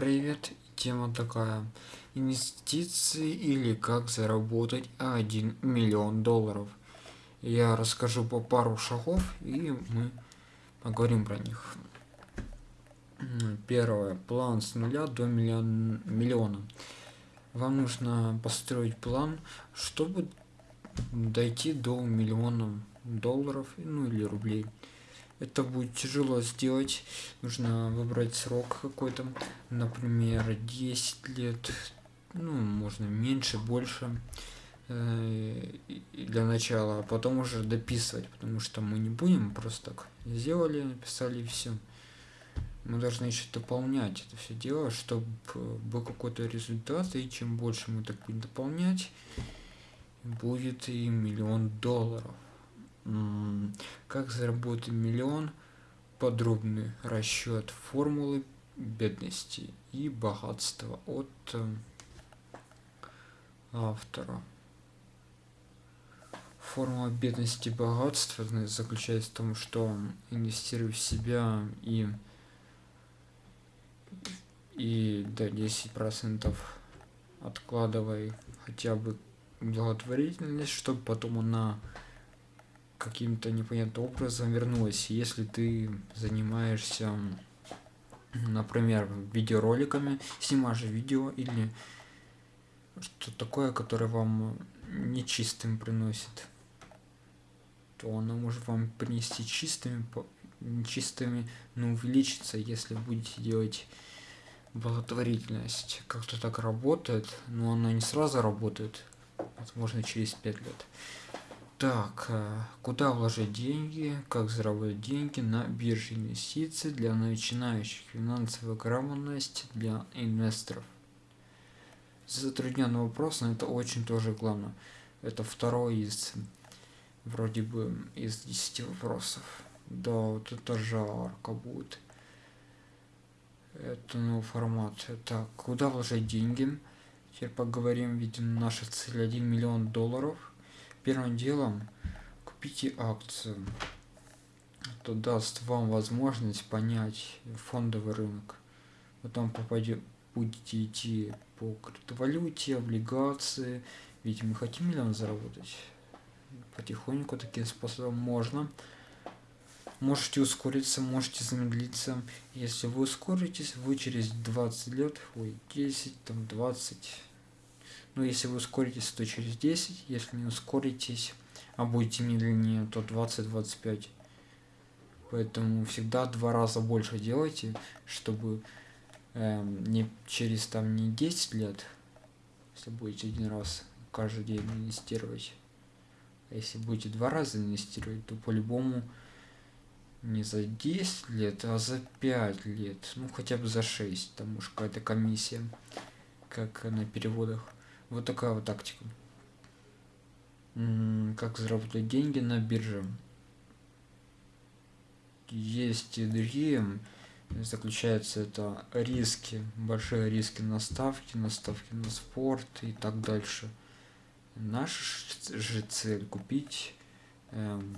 привет! Тема такая. Инвестиции или как заработать 1 миллион долларов. Я расскажу по пару шагов и мы поговорим про них. Первое. План с нуля до миллион, миллиона. Вам нужно построить план, чтобы дойти до миллиона долларов, ну или рублей это будет тяжело сделать. Нужно выбрать срок какой-то например 10 лет ну можно меньше больше э, для начала а потом уже дописывать потому что мы не будем просто так сделали написали все мы должны еще дополнять это все дело чтобы был какой-то результат и чем больше мы так будем дополнять будет и миллион долларов как заработать миллион? Подробный расчет формулы бедности и богатства от э, автора. Формула бедности и богатства заключается в том что инвестируй в себя и и до 10 процентов откладывай хотя бы благотворительность чтобы потом она каким-то непонятным образом вернулась. Если ты занимаешься, например, видеороликами, снимаешь видео или что такое, которое вам нечистым приносит, то оно может вам принести чистыми, нечистыми, но увеличится, если будете делать благотворительность. Как-то так работает, но она не сразу работает, возможно, через 5 лет. Так, э, куда вложить деньги, как заработать деньги на бирже инвестиций для начинающих, финансовая грамотность для инвесторов. Затрудненный вопрос, но это очень тоже главное. Это второй из, вроде бы, из 10 вопросов. Да, вот это жарко будет. Это новый формат. Так, куда вложить деньги? Теперь поговорим, ведь наша цель 1 миллион долларов – первым делом купите акцию это даст вам возможность понять фондовый рынок. Потом попадете будете идти по криптовалюте облигации. Ведь мы хотим миллион заработать? Потихоньку таким способом можно. Можете ускориться можете замедлиться. Если вы ускоритесь вы через 20 лет ой 10 там 20 но если вы ускоритесь, то через 10, если не ускоритесь, а будете медленнее, то 20-25. Поэтому всегда два раза больше делайте, чтобы э, не через там не 10 лет, если будете один раз каждый день инвестировать, а если будете два раза инвестировать, то по-любому не за 10 лет, а за 5 лет, ну хотя бы за 6, там уж какая-то комиссия, как на переводах. Вот такая вот тактика. Как заработать деньги на бирже. Есть и другие. Заключается это риски, большие риски на ставки, на ставки на спорт и так дальше. Наша же цель купить эм,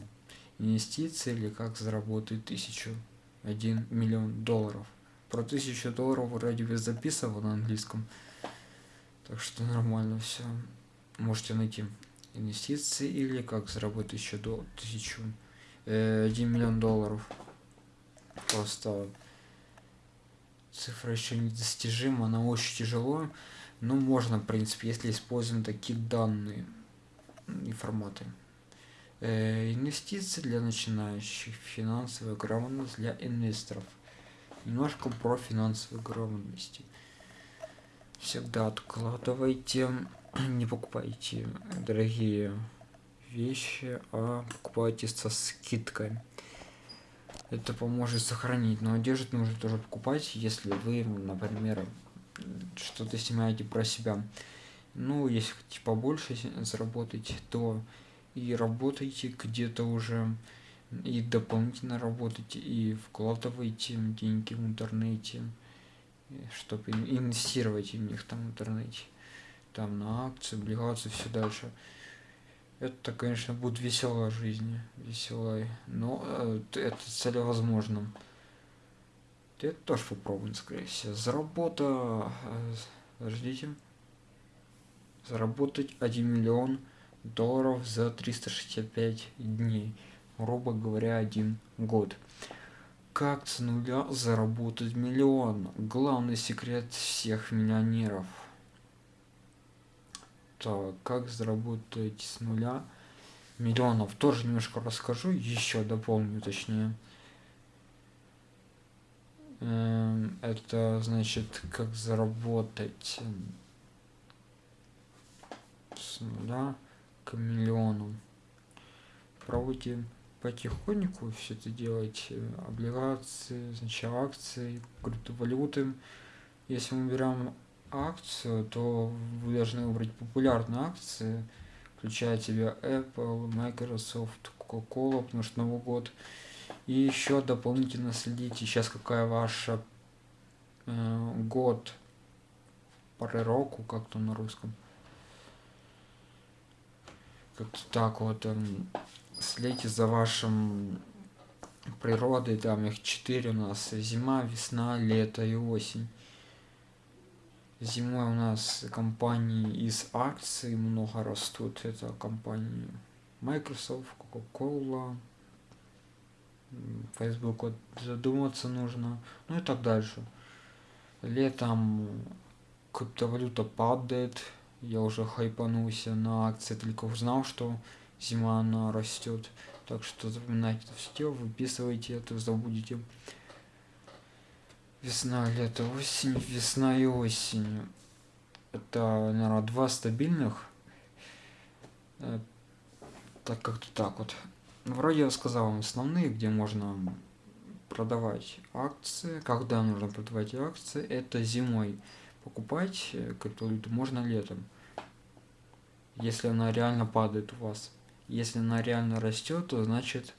инвестиции или как заработать тысячу один миллион долларов. Про тысячу долларов вроде бы записывал на английском. Так что нормально все. Можете найти инвестиции или как заработать еще до 1000 э, 1 миллион долларов. Просто цифра еще недостижима, она очень тяжело. Но можно, в принципе, если используем такие данные и форматы. Э, инвестиции для начинающих, финансовая грамотность для инвесторов. Немножко про финансовую грамотность всегда откладывайте не покупайте дорогие вещи а покупайте со скидкой. Это поможет сохранить но одежду нужно тоже покупать если вы например что-то снимаете про себя. Ну если хотите побольше заработать то и работайте где-то уже и дополнительно работайте и вкладывайте деньги в интернете чтобы инвестировать в них там в интернете там на акции облигации все дальше это конечно будет веселая жизнь веселая но э, это целевозможно это тоже попробуем, скорее всего. Заработа... Подождите. Заработать 1 миллион долларов за 365 дней. Грубо говоря, один год. Как с нуля заработать миллион? Главный секрет всех миллионеров. Так, как заработать с нуля миллионов? Тоже немножко расскажу, еще дополню точнее. Эм, это значит, как заработать с нуля к миллиону. Проводим потихоньку все это делать. Э, облигации, значит акции, криптовалюты. Если мы берем акцию, то вы должны выбрать популярные акции, включая тебя Apple, Microsoft, Coca-Cola, потому что Новый год – и еще дополнительно следите сейчас какая ваша э, год пророку как-то на русском как-то так вот э, следите за вашим природой там их четыре у нас. Зима весна лето и осень. Зимой у нас компании из акций много растут. Это компании Microsoft, Coca-Cola, Facebook вот задуматься нужно, ну и так дальше. Летом криптовалюта падает, я уже хайпанулся на акции, только узнал, что зима она растет. Так что запоминайте это все, выписывайте это, забудете. Весна, лето, осень, весна и осень. Это, наверное, два стабильных. Э, так как-то так вот. Вроде я сказал вам основные, где можно продавать акции, когда нужно продавать акции, это зимой. Покупать э, криптовалюту можно летом, если она реально падает у вас. Если она реально растет, то значит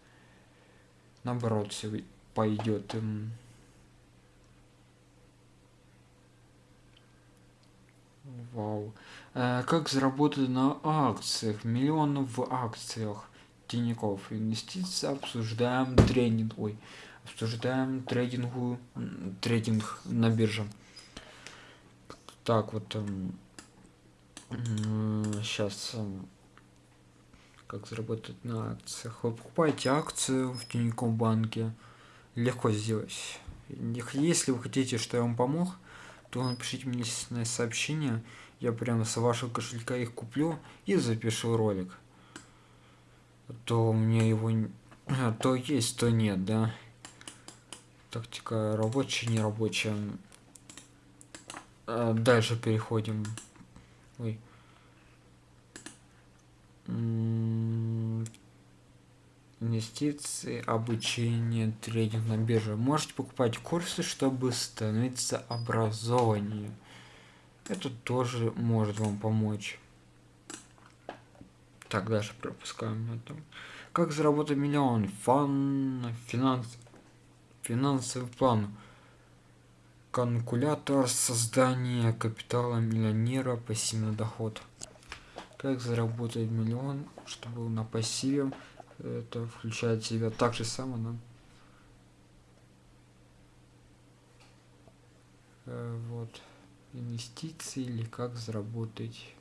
наоборот все пойдет. Вау. Э, как заработать на акциях? Миллионов в акциях. Тинькофф инвестиции обсуждаем тренинг, ой, обсуждаем трейдингу, трейдинг на бирже. Так вот, эм, сейчас эм, как заработать на акциях. Вы покупаете акцию в Тинькофф банке, легко сделать. Если вы хотите, что я вам помог, то напишите мне сообщение, я прямо с вашего кошелька их куплю и запишу ролик то у меня его то есть, то нет, да. Тактика рабочая, не рабочая. А дальше переходим. Ой. Инвестиции, обучение, трейдинг на бирже. Можете покупать курсы, чтобы становиться образованнее. Это тоже может вам помочь. Так, дальше пропускаем это. Как заработать миллион? Фан, финанс, финансовый план. Калькулятор создания капитала миллионера, пассивный доход. Как заработать миллион, чтобы на пассиве это включает себя так же само, да? Э, вот инвестиции или как заработать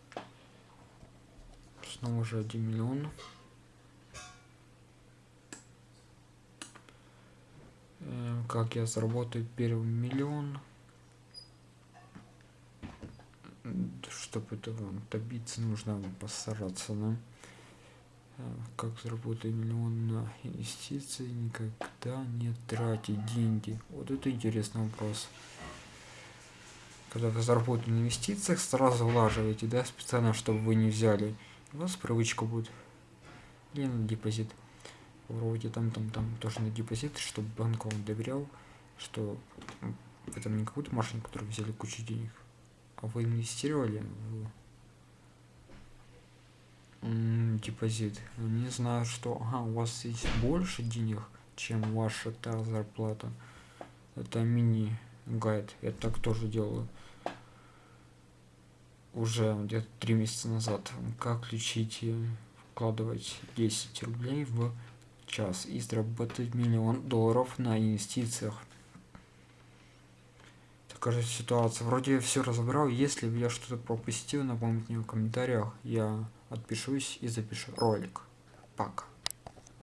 снова же 1 миллион. Эм, как я заработаю первый миллион. Чтобы этого добиться, нужно постараться, да? Эм, как заработать миллион на инвестиции, никогда не тратить деньги. Вот это интересный вопрос. Когда вы заработаете на инвестициях, сразу влаживаете, да, специально, чтобы вы не взяли у вас привычка будет или на депозит вроде там там там тоже на депозит чтобы банк вам доверял что это не какую-то машину которую взяли кучу денег а вы инвестировали в депозит? Не знаю что. Ага, у вас есть больше денег чем ваша та зарплата. Это мини гайд я так тоже делаю. Уже где-то три месяца назад, как включить вкладывать 10 рублей в час и заработать миллион долларов на инвестициях. Скажет ситуация. Вроде все разобрал если я что-то пропустил напомните мне в комментариях. Я отпишусь и запишу ролик. Пока